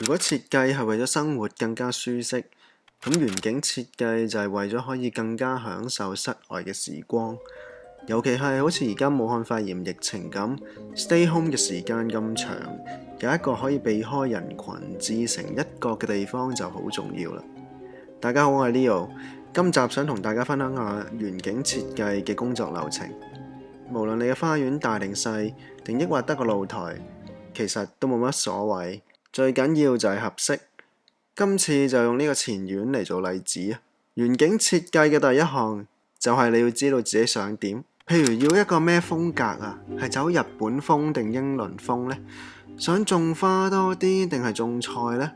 如果设计系为咗生活更加舒适，咁园景设计就系为咗可以更加享受室外嘅时光。尤其系好似而家武汉肺炎疫情咁，stay home 嘅时间咁长，有一个可以避开人群、置成一角嘅地方就好重要啦。大家好，我系 Leo，今集想同大家分享下园景设计嘅工作流程。无论你嘅花园大定细，定抑或得个露台，其实都冇乜所谓。最紧要就系合适，今次就用呢个前院嚟做例子啊。园景设计嘅第一项就系你要知道自己想点，譬如要一个咩风格啊，系走日本风定英伦风呢？想种花多啲定系种菜呢？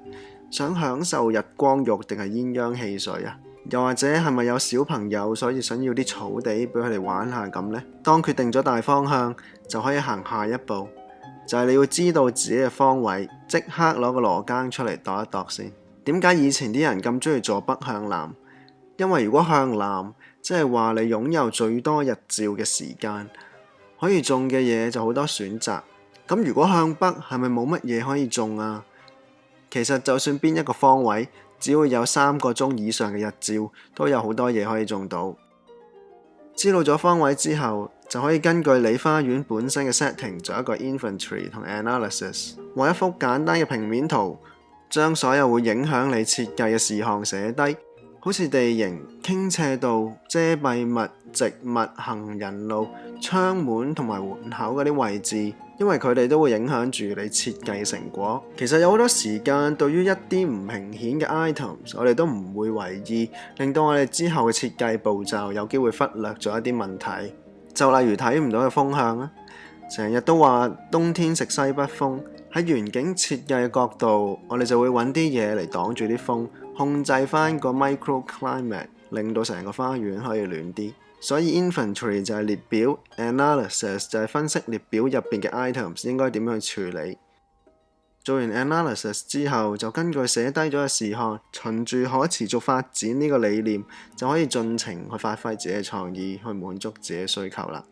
想享受日光浴定系鸳鸯戏水啊？又或者系咪有小朋友，所以想要啲草地俾佢哋玩下咁呢？当决定咗大方向，就可以行下一步，就系你要知道自己嘅方位。即刻攞个罗庚出嚟度一度先。点解以前啲人咁中意坐北向南？因为如果向南，即系话你拥有最多日照嘅时间，可以种嘅嘢就好多选择。咁如果向北，系咪冇乜嘢可以种啊？其实就算边一个方位，只要有三个钟以上嘅日照，都有好多嘢可以种到。知道咗方位之后。就可以根據你花園本身嘅 setting 做一個 infantry 同 analysis，畫一幅簡單嘅平面圖，將所有會影響你設計嘅事項寫低，好似地形傾斜度、遮蔽物、植物、行人路、窗門同埋門口嗰啲位置，因為佢哋都會影響住你設計嘅成果。其實有好多時間，對於一啲唔明顯嘅 items，我哋都唔會留意，令到我哋之後嘅設計步驟有機會忽略咗一啲問題。就例如睇唔到嘅風向啦，成日都話冬天食西北風。喺園景設計角度，我哋就會揾啲嘢嚟擋住啲風，控制翻個 microclimate，令到成個花園可以暖啲。所以 infantry 就係列表，analysis 就係分析列表入边嘅 items 應該點樣去處理。做完 analysis 之後，就根據寫低咗嘅視看，循住可持續發展呢個理念，就可以盡情去發揮自己嘅創意，去滿足自己需求啦。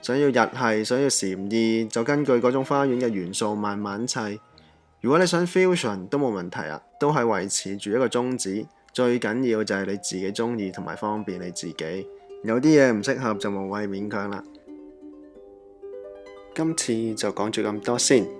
想要日系，想要禪意，就根據嗰種花園嘅元素慢慢砌。如果你想 fusion 都冇問題啊，都係維持住一個宗旨。最緊要就係你自己中意同埋方便你自己。有啲嘢唔適合就無謂勉強啦。今次就講住咁多先。